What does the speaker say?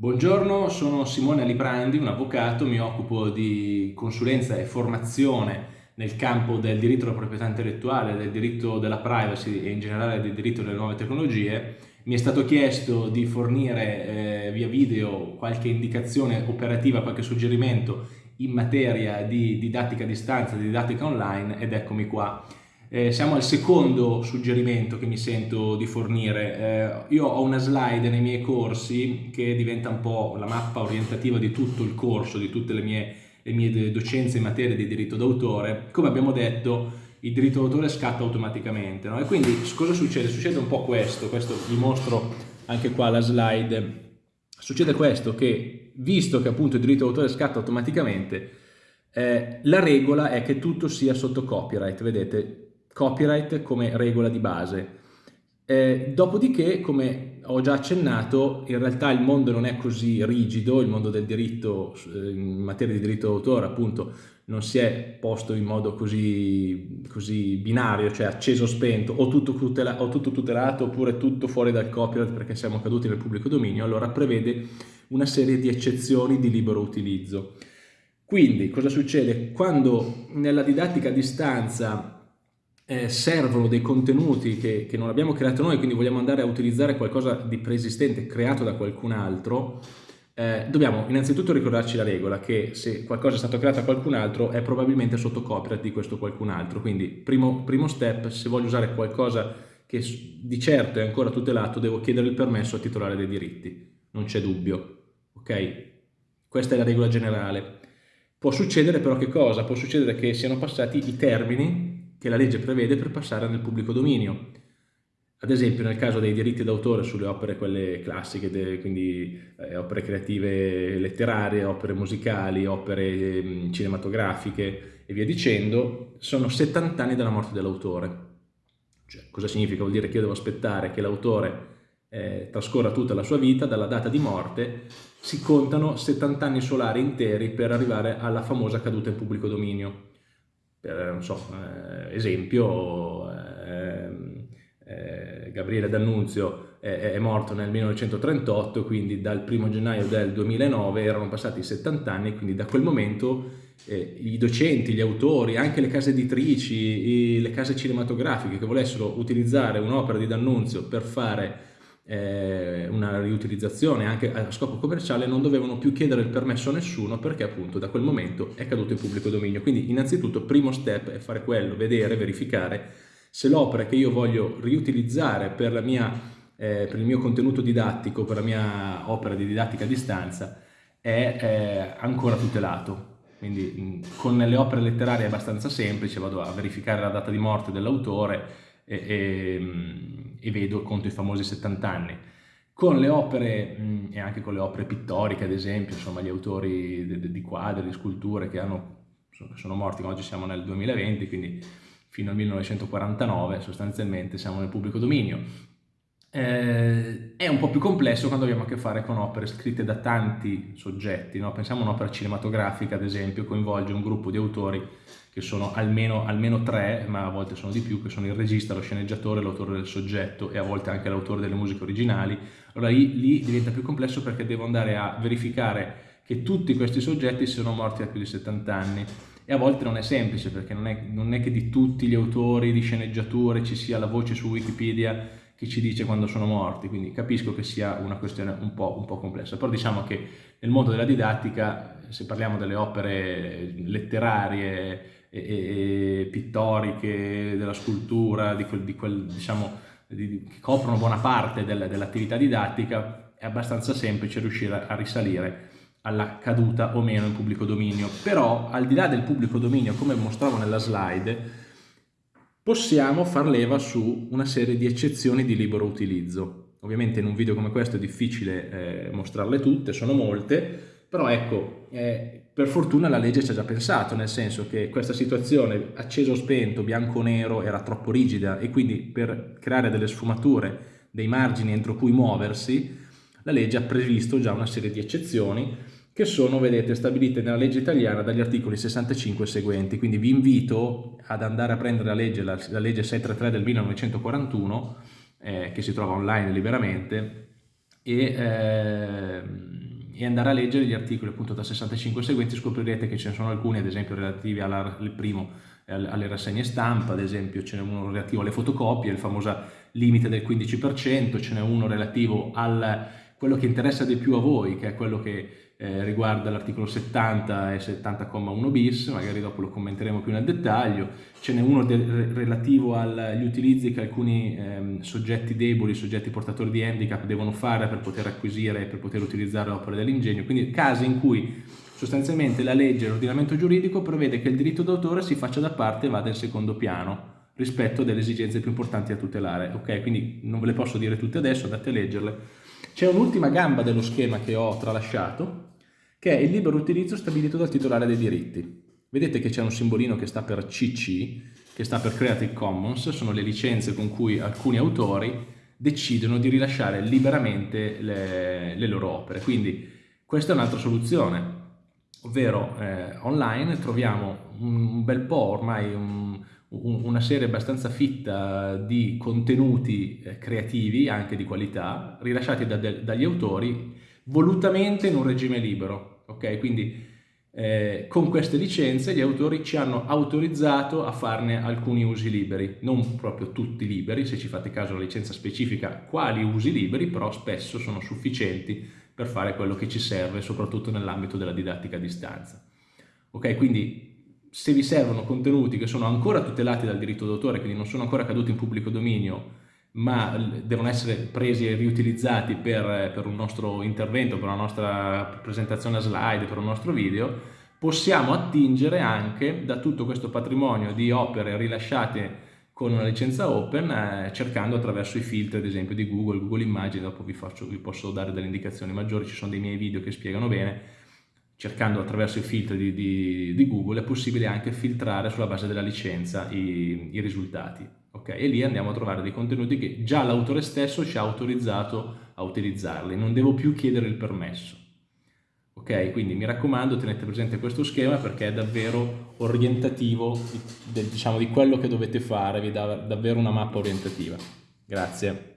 Buongiorno, sono Simone Alibrandi, un avvocato, mi occupo di consulenza e formazione nel campo del diritto alla proprietà intellettuale, del diritto della privacy e in generale del diritto delle nuove tecnologie. Mi è stato chiesto di fornire eh, via video qualche indicazione operativa, qualche suggerimento in materia di didattica a distanza, di didattica online ed eccomi qua. Eh, siamo al secondo suggerimento che mi sento di fornire. Eh, io ho una slide nei miei corsi che diventa un po' la mappa orientativa di tutto il corso, di tutte le mie, le mie docenze in materia di diritto d'autore. Come abbiamo detto, il diritto d'autore scatta automaticamente. No? E quindi cosa succede? Succede un po' questo, questo vi mostro anche qua la slide. Succede questo, che visto che appunto il diritto d'autore scatta automaticamente, eh, la regola è che tutto sia sotto copyright, vedete, copyright come regola di base. Eh, dopodiché, come ho già accennato, in realtà il mondo non è così rigido, il mondo del diritto eh, in materia di diritto d'autore appunto non si è posto in modo così, così binario, cioè acceso o tutela, o tutto tutelato oppure tutto fuori dal copyright perché siamo caduti nel pubblico dominio, allora prevede una serie di eccezioni di libero utilizzo. Quindi cosa succede? Quando nella didattica a distanza eh, servono dei contenuti che, che, non abbiamo creato noi, quindi vogliamo andare a utilizzare qualcosa di preesistente creato da qualcun altro, eh, dobbiamo innanzitutto ricordarci la regola che se qualcosa è stato creato da qualcun altro è probabilmente sotto copyright di questo qualcun altro. Quindi primo, primo step, se voglio usare qualcosa che di certo è ancora tutelato, devo chiedere il permesso al titolare dei diritti, non c'è dubbio. Ok? Questa è la regola generale. Può succedere però che cosa? Può succedere che siano passati i termini che la legge prevede per passare nel pubblico dominio. Ad esempio nel caso dei diritti d'autore sulle opere quelle classiche, quindi eh, opere creative letterarie, opere musicali, opere eh, cinematografiche e via dicendo, sono 70 anni dalla morte dell'autore. Cioè, cosa significa? Vuol dire che io devo aspettare che l'autore eh, trascorra tutta la sua vita, dalla data di morte, si contano 70 anni solari interi per arrivare alla famosa caduta in pubblico dominio per non so, eh, esempio, eh, eh, Gabriele D'Annunzio è, è, morto nel 1938, quindi dal 1 gennaio del 2009 erano passati 70 anni, quindi da quel momento eh, i docenti, gli autori, anche le case editrici, i, le case cinematografiche che volessero utilizzare un'opera di D'Annunzio per fare eh, una riutilizzazione anche a scopo commerciale non dovevano più chiedere il permesso a nessuno perché appunto da quel momento è caduto in pubblico dominio. Quindi innanzitutto primo step è fare quello, vedere, verificare se l'opera che io voglio riutilizzare per, mia, eh, per, il mio contenuto didattico, per la mia opera di didattica a distanza è eh, ancora tutelato. Quindi con le opere letterarie è abbastanza semplice, vado a verificare la data di morte dell'autore e, e, vedo, conto i famosi 70 anni. Con le opere mh, e anche con le opere pittoriche, ad esempio, insomma gli autori di quadri, di sculture che hanno, sono morti, oggi siamo nel 2020, quindi fino al 1949 sostanzialmente siamo nel pubblico dominio. Eh, è un po' più complesso quando abbiamo a che fare con opere scritte da tanti soggetti, no? pensiamo a un'opera cinematografica ad esempio, coinvolge un gruppo di autori che sono almeno, almeno, tre, ma a volte sono di più, che sono il regista, lo sceneggiatore, l'autore del soggetto e a volte anche l'autore delle musiche originali. Allora lì, lì, diventa più complesso perché devo andare a verificare che tutti questi soggetti siano morti da più di 70 anni e a volte non è semplice perché non è, non è che di tutti gli autori di sceneggiature ci sia la voce su Wikipedia che ci dice quando sono morti, quindi capisco che sia una questione un po', un po', complessa, però diciamo che nel mondo della didattica, se parliamo delle opere letterarie e, e, e pittoriche, della scultura, di quel, di quel, diciamo, di, che coprono buona parte del, dell'attività didattica, è abbastanza semplice riuscire a risalire alla caduta o meno in pubblico dominio, però al di là del pubblico dominio, come mostravo nella slide, possiamo far leva su una serie di eccezioni di libero utilizzo. Ovviamente in un video come questo è difficile eh, mostrarle tutte, sono molte, però ecco, eh, per fortuna la legge ci ha già pensato, nel senso che questa situazione acceso spento, bianco o nero, era troppo rigida e quindi per creare delle sfumature, dei margini entro cui muoversi, la legge ha previsto già una serie di eccezioni che sono, vedete, stabilite nella legge italiana dagli articoli 65 e seguenti. Quindi vi invito ad andare a prendere la legge, la, la legge 633 del 1941, eh, che si trova online liberamente, e... Eh, e andare a leggere gli articoli appunto da 65 seguenti. Scoprirete che ce ne sono alcuni ad esempio relativi al primo alle rassegne stampa, ad esempio ce n'è uno relativo alle fotocopie, il famoso limite del 15%, ce n'è uno relativo a quello che interessa di più a voi, che è quello che eh, riguarda l'articolo 70 e 70,1 bis, magari dopo lo commenteremo più nel dettaglio, ce n'è uno relativo agli utilizzi che alcuni ehm, soggetti deboli, soggetti portatori di handicap devono fare per poter acquisire e per poter utilizzare l'opera dell'ingegno, quindi casi in cui sostanzialmente la legge l'ordinamento giuridico prevede che il diritto d'autore si faccia da parte e vada in secondo piano rispetto delle esigenze più importanti da tutelare, ok? Quindi non ve le posso dire tutte adesso, andate a leggerle. C'è un'ultima gamba dello schema che ho tralasciato, che è il libero utilizzo stabilito dal titolare dei diritti. Vedete che c'è un simbolino che sta per CC, che sta per Creative Commons, sono le licenze con cui alcuni autori decidono di rilasciare liberamente le, le loro opere. Quindi questa è un'altra soluzione, ovvero eh, online troviamo un bel po' ormai un, una serie abbastanza fitta di contenuti eh, creativi, anche di qualità, rilasciati da de, dagli autori volutamente in un regime libero, ok? Quindi eh, con queste licenze gli autori ci hanno autorizzato a farne alcuni usi liberi, non proprio tutti liberi, se ci fate caso la licenza specifica quali usi liberi, però spesso sono sufficienti per fare quello che ci serve, soprattutto nell'ambito della didattica a distanza. Ok, quindi se vi servono contenuti che sono ancora tutelati dal diritto d'autore, quindi non sono ancora caduti in pubblico dominio, ma devono essere presi e riutilizzati per, per un nostro intervento, per una nostra presentazione a slide, per un nostro video, possiamo attingere anche da tutto questo patrimonio di opere rilasciate con una licenza open eh, cercando attraverso i filtri ad esempio di Google, Google Immagini, dopo vi, faccio, vi posso dare delle indicazioni maggiori, ci sono dei miei video che spiegano bene, cercando attraverso i filtri di, di, di Google è possibile anche filtrare sulla base della licenza i, i risultati. Okay? E lì andiamo a trovare dei contenuti che già l'autore stesso ci ha autorizzato a utilizzarli, non devo più chiedere il permesso. Ok, quindi mi raccomando tenete presente questo schema perché è davvero orientativo di, diciamo, di quello che dovete fare, vi dà davvero una mappa orientativa. Grazie.